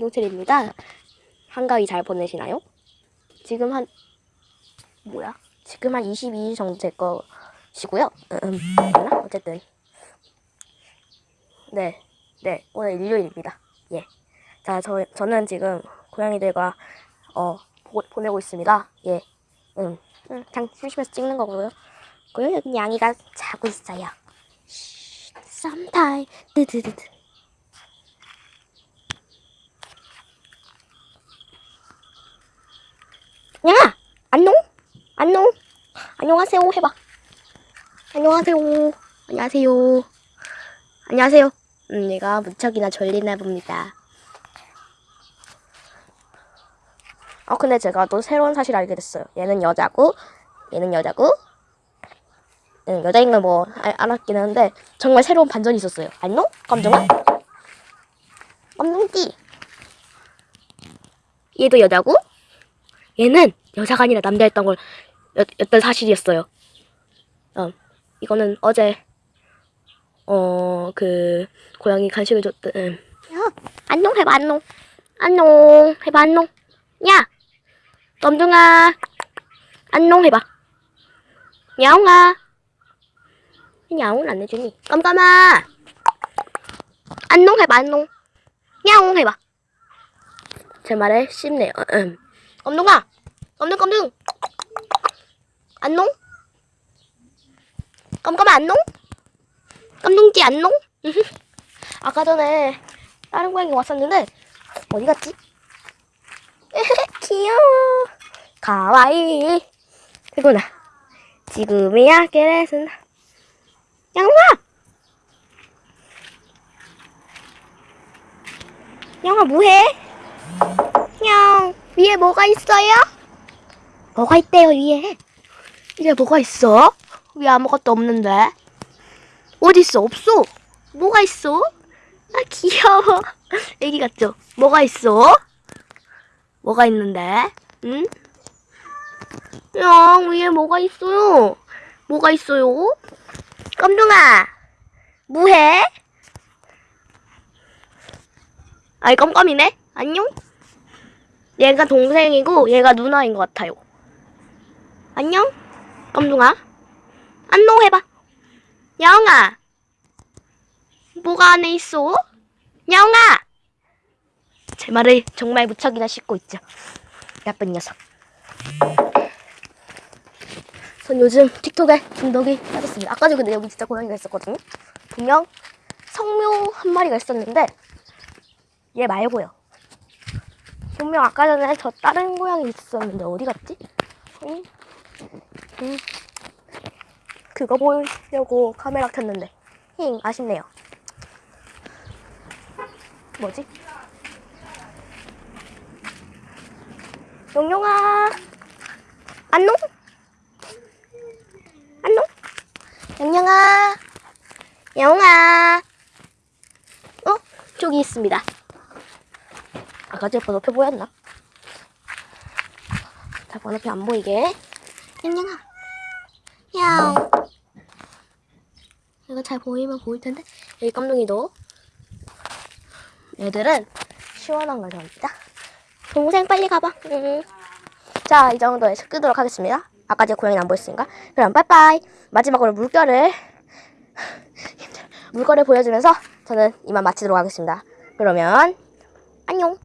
용철입니다. 한가위 잘 보내시나요? 지금 한 뭐야? 지금 한 22일 정도 될 것이고요. 음? 어쨌든 네, 네 오늘 일요일입니다. 예, 자 저 저는 지금 고양이들과 어 보, 보내고 있습니다. 예, 음, 음, 그냥 심심해서 찍는 거고요. 그리고 여기 양이가 자고 있어요. 쉿, 썸타임 드드드드. 야! 안녕? 안녕? 안녕하세요 해봐. 안녕하세요. 안녕하세요. 안녕하세요. 음, 얘가 무척이나 졸리나 봅니다. 어, 근데 제가 또 새로운 사실 알게 됐어요. 얘는 여자고, 얘는 여자고, 얘는 여자인 걸 뭐 알았긴 한데 정말 새로운 반전이 있었어요. 안녕? 깜짝아? 깜짝띠. 얘도 여자고, 얘는 여자가 아니라 남자였던 걸 였, 였던 사실이었어요. 어, 이거는 어제 어 그 고양이 간식을 줬던 음. 야 안녕 해봐 안녕. 안녕 해봐 안녕. 야 덤둥아. 안녕 해봐. 야옹아. 야옹을 안 해주니. 깜깜아. 안녕 해봐 안녕. 야옹 해봐. 제 말에 씹네요 음. 깜둥아 깜둥 깜둥. 안녕 깜깜아 안녕 깜둥지 안녕 아까 전에 다른 고양이 왔었는데 어디 갔지? 귀여워. 가와이. 그구나. 지금이야 그래서 양아 양아 뭐해? 냥 위에 뭐가 있어요? 뭐가 있대요 위에 위에 뭐가 있어? 위에 아무것도 없는데 어딨어 없어 뭐가 있어? 아 귀여워 애기 같죠? 뭐가 있어? 뭐가 있는데? 응? 야 위에 뭐가 있어요? 뭐가 있어요? 깜둥아 뭐해? 아이 깜깜이네 안녕? 얘가 동생이고 얘가 누나인 것 같아요 안녕? 깜둥아? 안녕 해봐. 야옹아. 뭐가 안에 있어? 야옹아! 제 말을 정말 무척이나 씻고 있죠. 나쁜 녀석. 전 요즘 틱톡에 중독이 빠졌습니다. 아까 전에 여기 진짜 고양이가 있었거든요. 분명 성묘 한 마리가 있었는데 얘 말고요. 분명 아까 전에 저 다른 고양이 있었는데 어디 갔지? 응? 응. 그거 보려고 카메라 켰는데 힝 아쉽네요 뭐지? 용용아 안녕? 안녕? 용용아 영아 어? 저기 있습니다 아까 제 번호표 보였나? 자 번호표 안 보이게 영영아 야옹 이거 잘 보이면 보일 텐데? 여기 깜둥이도. 얘들은 시원한 걸 좋아합니다. 동생 빨리 가봐. 응. 자 이 정도에서 끄도록 하겠습니다. 아까 제 고양이는 안 보였으니까. 그럼 빠이빠이. 마지막으로 물결을 물결을 보여주면서 저는 이만 마치도록 하겠습니다. 그러면 안녕